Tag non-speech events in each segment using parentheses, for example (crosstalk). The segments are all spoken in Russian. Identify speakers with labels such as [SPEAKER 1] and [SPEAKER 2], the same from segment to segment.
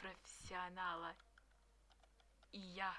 [SPEAKER 1] профессионала и я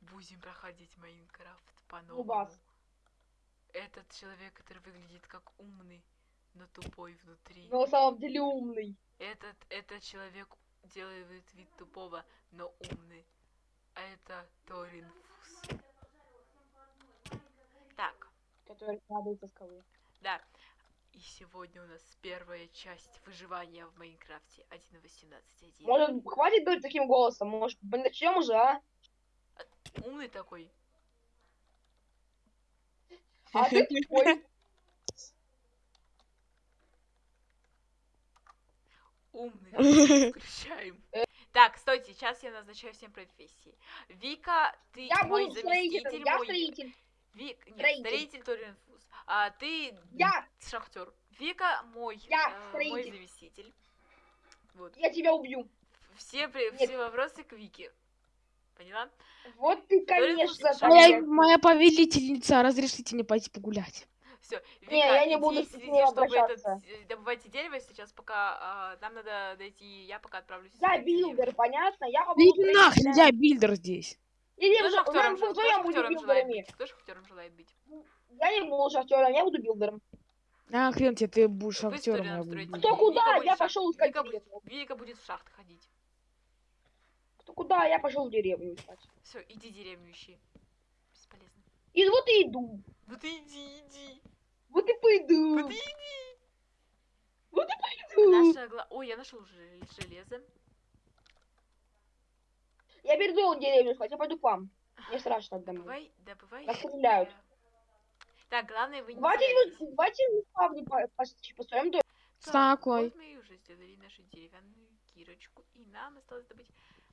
[SPEAKER 1] будем проходить Майнкрафт по-новому. Этот человек, который выглядит как умный, но тупой внутри.
[SPEAKER 2] Но на самом деле умный.
[SPEAKER 1] Этот, этот человек делает вид тупого, но умный. А это Торин Фус. Так,
[SPEAKER 2] Который падает со скалы.
[SPEAKER 1] да. И сегодня у нас первая часть выживания в Майнкрафте 1.18.1.
[SPEAKER 2] Может, хватит говорить таким голосом? Может, начнем уже, а?
[SPEAKER 1] Умный такой.
[SPEAKER 2] А ты тупой.
[SPEAKER 1] Умный. (laughs) Включаем. Так, стойте, сейчас я назначаю всем профессии. Вика, ты
[SPEAKER 2] Я
[SPEAKER 1] мой
[SPEAKER 2] буду
[SPEAKER 1] заместитель,
[SPEAKER 2] Я
[SPEAKER 1] мой...
[SPEAKER 2] строитель.
[SPEAKER 1] Вик... Нет,
[SPEAKER 2] строитель.
[SPEAKER 1] строитель. А ты
[SPEAKER 2] Я.
[SPEAKER 1] шахтер. Вика мой,
[SPEAKER 2] Я
[SPEAKER 1] э, мой заместитель. Вот.
[SPEAKER 2] Я тебя убью.
[SPEAKER 1] Все, при-
[SPEAKER 2] Нет.
[SPEAKER 1] все вопросы к Вике. Поняла?
[SPEAKER 2] Вот ты, конечно.
[SPEAKER 3] Моя, моя повелительница, разрешите мне пойти погулять.
[SPEAKER 1] Все, Вика,
[SPEAKER 2] Не, я не
[SPEAKER 1] иди
[SPEAKER 2] буду с
[SPEAKER 1] следи,
[SPEAKER 2] ней
[SPEAKER 1] чтобы этот, э, добывайте дерево сейчас, пока а, нам надо дойти, я пока отправлюсь.
[SPEAKER 2] Я
[SPEAKER 1] искать дерево.
[SPEAKER 2] билдер, понятно? Я
[SPEAKER 3] Да
[SPEAKER 2] буду
[SPEAKER 3] иди нахрен, я билдер здесь.
[SPEAKER 2] Иди
[SPEAKER 1] Кто шахтером, желает быть? Кто шахтером желает быть?
[SPEAKER 2] Я не буду шахтером, я буду билдером.
[SPEAKER 3] А, хрен тебе, ты будешь
[SPEAKER 1] Вы
[SPEAKER 3] актером, я буду.
[SPEAKER 2] Кто куда?
[SPEAKER 1] Вика будет
[SPEAKER 2] Я пошел искать
[SPEAKER 1] Вика будет. Вика будет в шахт ходить.
[SPEAKER 2] Кто куда? Я пошел в деревню искать.
[SPEAKER 1] Все, иди деревню ищи. Бесполезно.
[SPEAKER 2] И вот и иду.
[SPEAKER 1] Ты иди, иди.
[SPEAKER 2] Вот и пойду.
[SPEAKER 1] Ну ты иди.
[SPEAKER 2] Вот и пойду.
[SPEAKER 1] Наша гла... Ой, я нашел железо.
[SPEAKER 2] Я перейду в деревню искать, я пойду к вам. Мне страшно домой.
[SPEAKER 1] Добывай, добывай.
[SPEAKER 2] Нас стреляют.
[SPEAKER 1] Так, главное вы не
[SPEAKER 2] Давайте, вы- давайте по- по- построим дом.
[SPEAKER 1] Так,
[SPEAKER 3] Такой.
[SPEAKER 1] Вот мы уже сделали нашу деревянную кирочку. И нам осталось добыть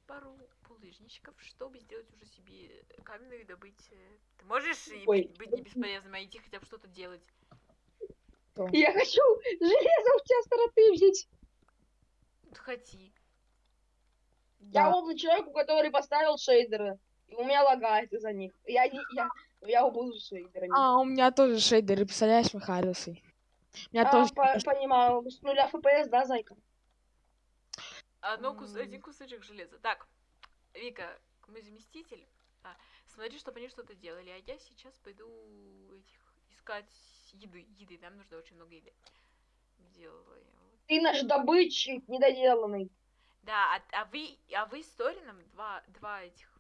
[SPEAKER 1] пару булыжничков, чтобы сделать уже себе каменную добыть... Ты можешь
[SPEAKER 2] Ой.
[SPEAKER 1] быть не бесполезным, а идти хотя бы что-то делать?
[SPEAKER 2] Я хочу железо у тебя стороты взять.
[SPEAKER 1] Хоти.
[SPEAKER 2] Я
[SPEAKER 3] Да.
[SPEAKER 2] умный человек, у который поставил шейдеры. И у меня лагает из-за них. Я не... Я, я буду шейдерами.
[SPEAKER 3] А, у меня тоже шейдеры, представляешь, Михайловсы. У меня
[SPEAKER 2] А,
[SPEAKER 3] тоже...
[SPEAKER 2] по- понимаю. С нуля FPS, да, зайка?
[SPEAKER 1] Одно кус...
[SPEAKER 3] М.
[SPEAKER 1] Один кусочек железа. Так, Вика, мой заместитель. А, смотри, чтобы они что-то делали. А я сейчас пойду этих искать еды. Еды. Нам нужно очень много еды. Делаем. вот.
[SPEAKER 2] Ты наш добытчик недоделанный.
[SPEAKER 1] Да, а, а вы, а вы с Торином, два, два этих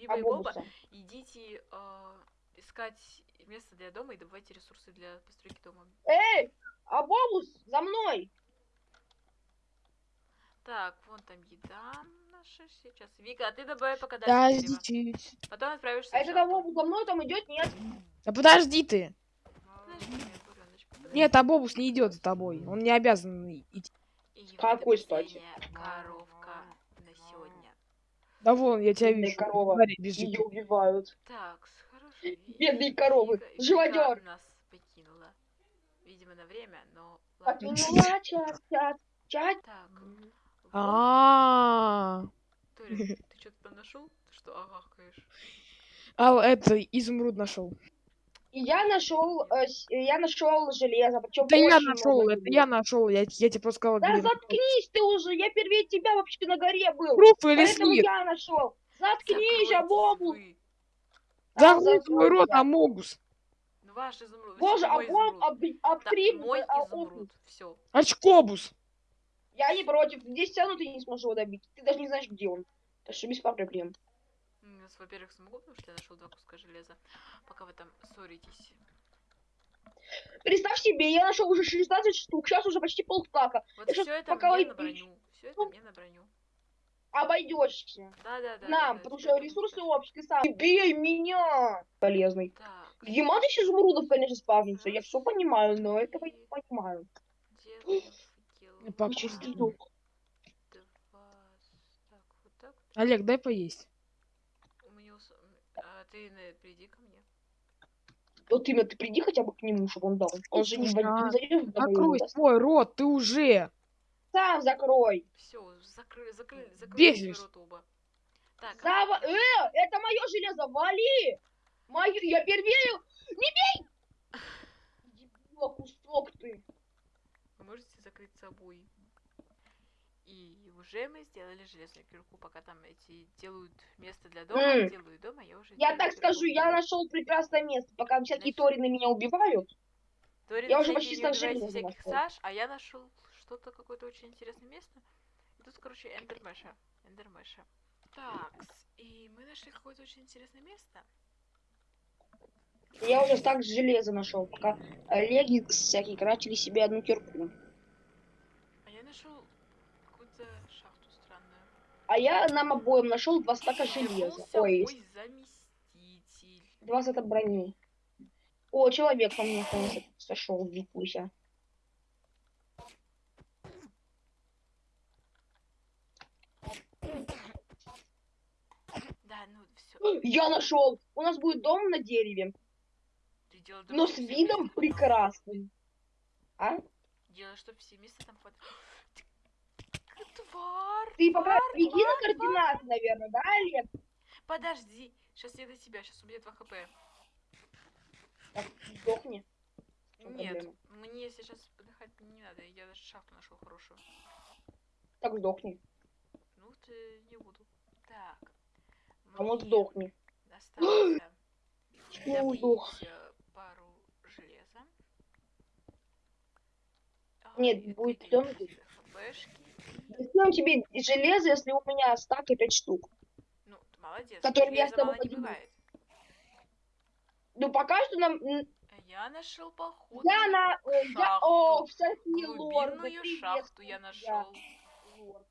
[SPEAKER 1] Биба
[SPEAKER 2] А
[SPEAKER 1] и Боба, идите э, искать место для дома и добывайте ресурсы для постройки дома.
[SPEAKER 2] Эй! Абобус, за мной!
[SPEAKER 1] Так, вон там еда наша сейчас. Вика, а ты добавай пока дальше дерево. Потом отправишься
[SPEAKER 2] А это. Абобус за мной там идет? Нет.
[SPEAKER 3] Да подожди ты.
[SPEAKER 1] Подожди меня, буреночка, подожди.
[SPEAKER 3] Нет, Абобус не идет за тобой. Он не обязан идти.
[SPEAKER 2] Какой стати?
[SPEAKER 1] сегодня.
[SPEAKER 3] Да вон, я тебя
[SPEAKER 2] Бедная
[SPEAKER 3] вижу.
[SPEAKER 2] корова.
[SPEAKER 3] Смотри, бежит.
[SPEAKER 2] Ее убивают.
[SPEAKER 1] Так, хорошо.
[SPEAKER 2] Бедные коровы. Живодер.
[SPEAKER 1] Нас покинула. Видимо, на время, но...
[SPEAKER 2] Покинула чат, чат, чат.
[SPEAKER 1] Так,
[SPEAKER 3] А,
[SPEAKER 1] ты что-то нашел? Ты что, агахаешь?
[SPEAKER 3] а это изумруд нашел.
[SPEAKER 2] Я нашел, э, с- я нашел железо, причем
[SPEAKER 3] Это я нашел, это я нашел. Я, я тебе просто сказал.
[SPEAKER 2] Да
[SPEAKER 3] где
[SPEAKER 2] заткнись ты уже, я первее тебя вообще на горе был.
[SPEAKER 3] Пруф или
[SPEAKER 2] Поэтому
[SPEAKER 3] слив?
[SPEAKER 2] я нашел. Заткнись, Абобус.
[SPEAKER 3] Закрой твой рот. Амогус.
[SPEAKER 1] Ваш изумруд.
[SPEAKER 2] Боже,
[SPEAKER 1] Да,
[SPEAKER 2] обтрим,
[SPEAKER 1] мой
[SPEAKER 2] а,
[SPEAKER 1] изумруд. Все.
[SPEAKER 3] Очкобус.
[SPEAKER 2] Я не против, здесь все равно ты не сможешь его добить. Ты даже не знаешь, где он. Так что без проблем.
[SPEAKER 1] Во-первых, смогу, потому что я нашел два куска железа. Пока вы там ссоритесь.
[SPEAKER 2] Представь себе, я нашел уже 16 штук, сейчас уже почти полстака.
[SPEAKER 1] Вот
[SPEAKER 2] Я
[SPEAKER 1] все это
[SPEAKER 2] пока
[SPEAKER 1] мне
[SPEAKER 2] вы-
[SPEAKER 1] на броню. Все это мне на броню.
[SPEAKER 2] Обойдешься.
[SPEAKER 1] Да, да, да.
[SPEAKER 2] Нам,
[SPEAKER 1] да,
[SPEAKER 2] потому
[SPEAKER 1] да,
[SPEAKER 2] что
[SPEAKER 1] да,
[SPEAKER 2] ресурсы
[SPEAKER 1] да.
[SPEAKER 2] общие, сам. Бей меня! Полезный.
[SPEAKER 1] Так.
[SPEAKER 2] Где матыч изумрудов, конечно, спавнится. Я все понимаю, но этого не понимаю.
[SPEAKER 1] Делаем. Два. Так, вот так.
[SPEAKER 3] Олег, дай поесть.
[SPEAKER 1] Ты приди ко мне.
[SPEAKER 2] Вот именно, ты приди хотя бы к нему, чтобы он дал. Он же не,
[SPEAKER 3] а
[SPEAKER 2] зайдет
[SPEAKER 3] Закрой свой рот, ты уже.
[SPEAKER 2] Сам закрой.
[SPEAKER 1] Все, закрой, закрой, закрой рот оба. Так, а
[SPEAKER 2] Зава... Э, это мое железо, вали! Мое... Я первее... Не бей! (laughs) Дебила, кусок ты.
[SPEAKER 1] вы можете закрыть собой. И уже мы сделали железную кирку, пока там эти делают место для дома,
[SPEAKER 2] М.
[SPEAKER 1] делают дома, я уже
[SPEAKER 2] Я так
[SPEAKER 1] кирку.
[SPEAKER 2] скажу, я нашел прекрасное место, пока всякие
[SPEAKER 1] Значит-
[SPEAKER 2] торины меня убивают.
[SPEAKER 1] Торин
[SPEAKER 2] я уже почти стал железом
[SPEAKER 1] всяких
[SPEAKER 2] нашёл.
[SPEAKER 1] Саш, а я нашел что-то, какое-то очень интересное место. И тут, короче, эндермеша. Эндермеша. Так, и мы нашли какое-то очень интересное место.
[SPEAKER 2] Я уже так железо нашел, пока Олеги всякие крафтили себе одну кирку.
[SPEAKER 1] А я нашел.
[SPEAKER 2] А я нам обоим нашел два стака железа. Ой,
[SPEAKER 1] заместитель.
[SPEAKER 2] два сета брони. О, человек по мне сошел, Викуся.
[SPEAKER 1] Да, ну все.
[SPEAKER 2] Я нашел! У нас будет дом на дереве,
[SPEAKER 1] делал
[SPEAKER 2] но с видом прекрасным. А?
[SPEAKER 1] Делай, чтобы все места там хватало. Тварь!
[SPEAKER 2] Ты пока
[SPEAKER 1] тварь,
[SPEAKER 2] беги на
[SPEAKER 1] тварь,
[SPEAKER 2] координаты, наверное, да, Олег?
[SPEAKER 1] Подожди, сейчас я до тебя, сейчас у меня 2 хп.
[SPEAKER 2] Так, сдохни.
[SPEAKER 1] Нет,
[SPEAKER 2] проблема?
[SPEAKER 1] мне сейчас подыхать не надо, я даже шахту нашел хорошую.
[SPEAKER 2] Так, сдохни.
[SPEAKER 1] Ну, ты не буду. Так.
[SPEAKER 2] А вот сдохни.
[SPEAKER 1] Осталось добыть э, пару железа.
[SPEAKER 2] Нет, будет
[SPEAKER 1] хпшки.
[SPEAKER 2] Зачем тебе железо, если у меня стак и пять штук?
[SPEAKER 1] Ну, ты молодец.
[SPEAKER 2] Которым я с тобой
[SPEAKER 1] не бывает.
[SPEAKER 2] Ну, пока что нам...
[SPEAKER 1] А Я нашел поход.
[SPEAKER 2] Я на... э, Я... О,
[SPEAKER 1] шахту.
[SPEAKER 2] всякие лорды.
[SPEAKER 1] Глубинную шахту я нашел.
[SPEAKER 2] лорд.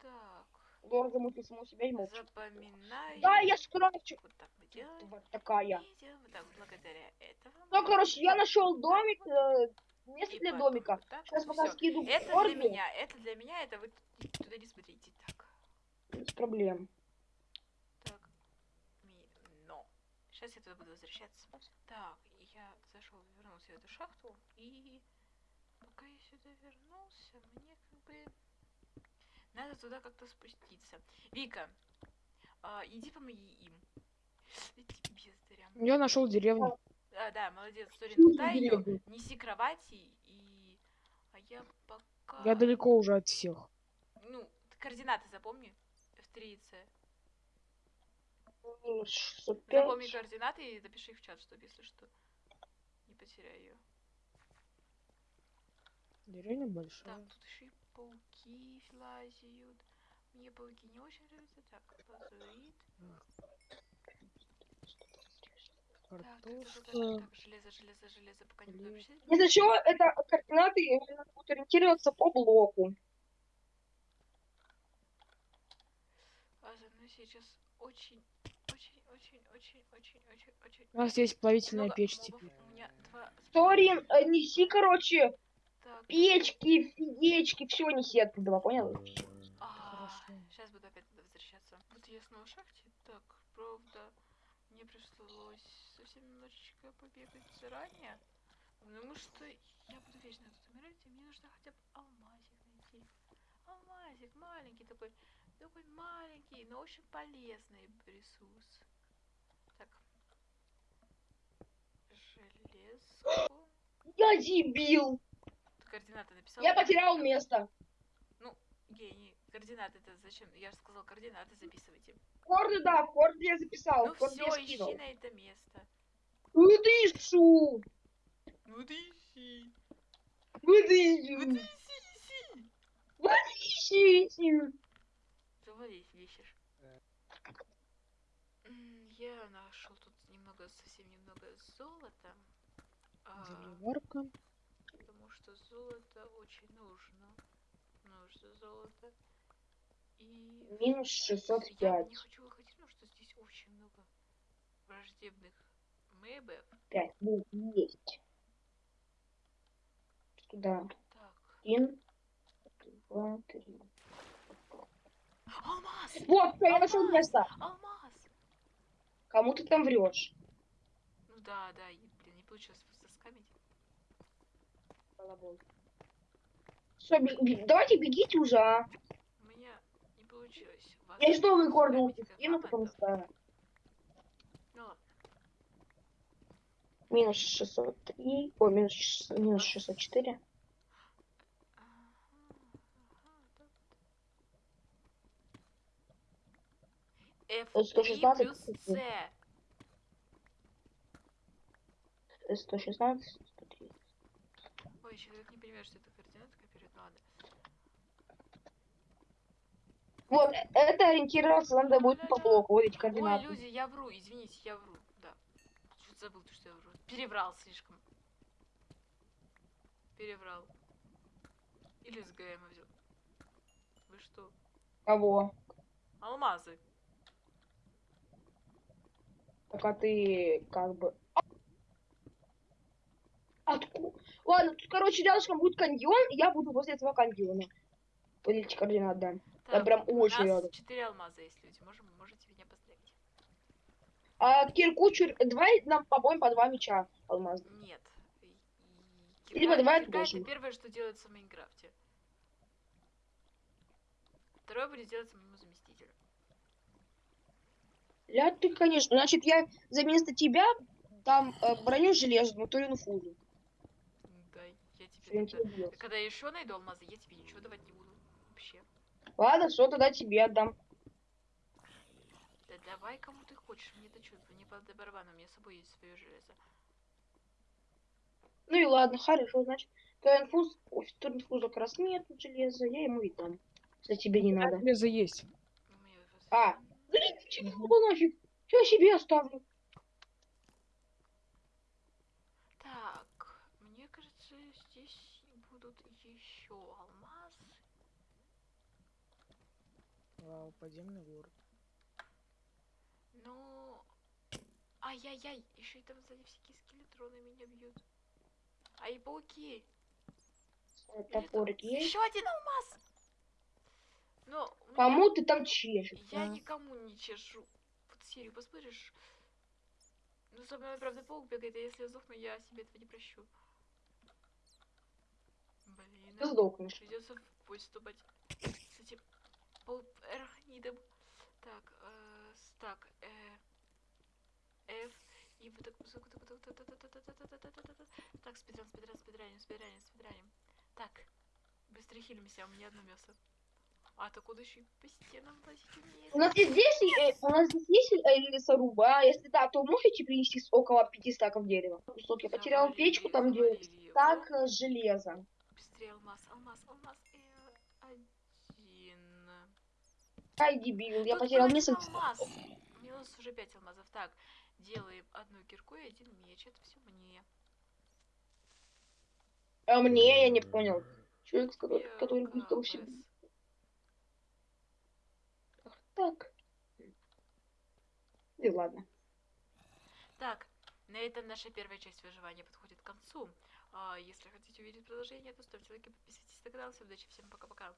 [SPEAKER 1] Так,
[SPEAKER 2] Лорд замутил саму себя и молчит.
[SPEAKER 1] запоминаю.
[SPEAKER 2] Да, я скрафчу.
[SPEAKER 1] Вот так мы делаем.
[SPEAKER 2] Тварь такая.
[SPEAKER 1] Вот так, благодаря этому.
[SPEAKER 2] Ну, короче, я нашел домик, э, место
[SPEAKER 1] И
[SPEAKER 2] для
[SPEAKER 1] потом
[SPEAKER 2] домика.
[SPEAKER 1] так
[SPEAKER 2] Сейчас пока
[SPEAKER 1] Всё.
[SPEAKER 2] скину
[SPEAKER 1] Это
[SPEAKER 2] Орду,
[SPEAKER 1] для меня, это для меня, это вы туда не смотрите. Так,
[SPEAKER 2] Без проблем.
[SPEAKER 1] так, но. Сейчас я туда буду возвращаться. Так, я зашел, вернулся в эту шахту, и пока я сюда вернулся, мне как бы надо туда как-то спуститься. Вика, а, иди помоги им.
[SPEAKER 3] Я нашел деревню.
[SPEAKER 1] А, да, молодец, Торин,
[SPEAKER 2] деревня?
[SPEAKER 1] неси кровати и... А я пока...
[SPEAKER 3] Я далеко уже от всех.
[SPEAKER 1] Ну, ты координаты запомни. F3C.
[SPEAKER 2] Минус 605.
[SPEAKER 1] Запомни координаты и запиши их в чат, чтобы, если что, не потеряй ее.
[SPEAKER 3] Деревня
[SPEAKER 1] Так,
[SPEAKER 3] большая.
[SPEAKER 1] тут еще и пауки лазят. Мне пауки не очень нравятся. Так, лазурит. Так, так, так, так, так,
[SPEAKER 3] Картошка.
[SPEAKER 1] так, железо, железо, железо, пока не буду.
[SPEAKER 2] Из-за чего это координаты именно будут ориентироваться по блоку.
[SPEAKER 1] А за мной сейчас очень, очень, очень, очень, очень, очень, очень.
[SPEAKER 3] У нас здесь плавительная
[SPEAKER 1] много
[SPEAKER 3] печь теперь.
[SPEAKER 1] У меня два.
[SPEAKER 2] Торин, э, неси, короче,
[SPEAKER 1] Так,
[SPEAKER 2] печки, фигечки, все неси оттуда, понял?
[SPEAKER 1] Сейчас буду опять туда возвращаться. Вот я снова в шахте. Так, правда, мне пришлось совсем немножечко побегать заранее. Потому что я буду вечно тут умирать, и мне нужно хотя бы алмазик найти. Алмазик маленький такой, такой маленький, но очень полезный ресурс. Так. Железку.
[SPEAKER 2] Я дебил!
[SPEAKER 1] Ты координаты написал?
[SPEAKER 2] Я потерял место.
[SPEAKER 1] Гений. Координаты это зачем? Я же сказал, координаты записывайте.
[SPEAKER 2] Корды, да, в корде я записал,
[SPEAKER 1] Ну все,
[SPEAKER 2] я
[SPEAKER 1] ищи
[SPEAKER 2] скинул.
[SPEAKER 1] на это место. Ну ты ищи. Ну ты ищи, ищи.
[SPEAKER 2] Ищи, ищи.
[SPEAKER 1] Ищешь. Я нашел тут немного, совсем немного золота. А,
[SPEAKER 3] Заварка.
[SPEAKER 1] потому что золото очень нужно. Нужно золото. И
[SPEAKER 2] Минус
[SPEAKER 1] я
[SPEAKER 2] 605.
[SPEAKER 1] не хочу выходить, потому что здесь очень много враждебных мэбов.
[SPEAKER 2] 5. Ну, есть. Туда.
[SPEAKER 1] Так.
[SPEAKER 2] Один, два, три.
[SPEAKER 1] Алмаз!
[SPEAKER 2] Вот, я нашел место.
[SPEAKER 1] Алмаз!
[SPEAKER 2] Кому ты там врешь?
[SPEAKER 1] Ну да, да, блин, не получилось заскамить.
[SPEAKER 2] Все, давайте бегите уже, а. Я что, вы гордо
[SPEAKER 1] ультик
[SPEAKER 2] кину,
[SPEAKER 1] потом ставлю.
[SPEAKER 2] Минус 603. О, минус, минус 604.
[SPEAKER 1] F3 плюс C.
[SPEAKER 2] 116, 130.
[SPEAKER 1] Ой, человек не понимает, что это
[SPEAKER 2] Вот, это ориентироваться надо будет по блоку, вот эти
[SPEAKER 1] Ой,
[SPEAKER 2] координаты.
[SPEAKER 1] люди, я вру, извините, я вру. Да. Чуть забыл, то, что я вру. Переврал слишком. Переврал. Или с ГМ взял. Вы что?
[SPEAKER 2] Кого?
[SPEAKER 1] Алмазы.
[SPEAKER 2] Так а ты как бы... Откуда? Ладно, тут, короче, рядышком будет каньон, и я буду возле этого каньона. Вот эти координаты, да.
[SPEAKER 1] Так,
[SPEAKER 2] прям очень рядом.
[SPEAKER 1] 4 алмаза есть, люди. Можем, можете меня поздравить.
[SPEAKER 2] А кирку, чур... давай нам побоим по два меча алмазных.
[SPEAKER 1] Нет. И
[SPEAKER 2] Либо
[SPEAKER 1] кирка-
[SPEAKER 2] давай
[SPEAKER 1] кирка это первое, что делается в Майнкрафте. Второе будет делаться моему заместителю.
[SPEAKER 2] Ля ты, конечно. Значит, я за место тебя там э, броню железную, то фузу.
[SPEAKER 1] Да, я тебе тогда... Когда я еще найду алмазы, я тебе ничего давать не буду. Вообще.
[SPEAKER 2] Ладно, все, тогда тебе отдам.
[SPEAKER 1] Да давай кому ты хочешь, мне это чувство, мне по барабану, у меня с собой есть свое железо.
[SPEAKER 2] Ну и ладно, хорошо, значит. Турнфуз, ой, турнфуза как раз нет железа, я ему и дам. Если тебе не надо.
[SPEAKER 3] Железо есть.
[SPEAKER 2] А, блин, чего нафиг? Я себе оставлю.
[SPEAKER 1] Так, мне кажется, здесь будут еще алмазы.
[SPEAKER 3] Вау, подземный город.
[SPEAKER 1] Ну, ай-яй-яй, еще и там сзади всякие скелетроны меня бьют. А и пауки.
[SPEAKER 2] Топорик есть.
[SPEAKER 1] Еще один алмаз. Но у меня-
[SPEAKER 2] Кому ты там чешешь?
[SPEAKER 1] я
[SPEAKER 2] а?
[SPEAKER 1] никому не чешу. Вот серию посмотришь. Ну, со мной, правда, паук бегает, а если я сдохну, я себе этого не прощу. Блин.
[SPEAKER 2] Ты сдохнешь.
[SPEAKER 1] Придется в бой вступать с этим поларахнидом. Так, э, так, э, F, и вот так, так, так, так, так, так, так, так, так, вот так. так, спидран, спидран, спидраним, спидраним, спидраним. Так, быстро хилимся, у меня одно мясо. А, так куда еще и по стенам лазить умеет?
[SPEAKER 2] У нас здесь, э, у нас здесь есть э, лесоруба, а если да, то можете принести около пяти стаков дерева? Кусок я потерял печку, там где стак э, железа.
[SPEAKER 1] Быстрее алмаз, алмаз, алмаз, э, один.
[SPEAKER 2] Ай, дебил, я
[SPEAKER 1] Тут
[SPEAKER 2] потерял несколько
[SPEAKER 1] алмаз. Минус уже 5 алмазов. Так, делаем одну кирку и один меч. Это все мне.
[SPEAKER 2] А мне я не понял. Человек, который,
[SPEAKER 1] Я
[SPEAKER 2] который будет вообще... Так. И ладно.
[SPEAKER 1] Так, на этом наша первая часть выживания подходит к концу. А, если хотите увидеть продолжение, то ставьте лайки, подписывайтесь на канал. Всем удачи, всем пока-пока.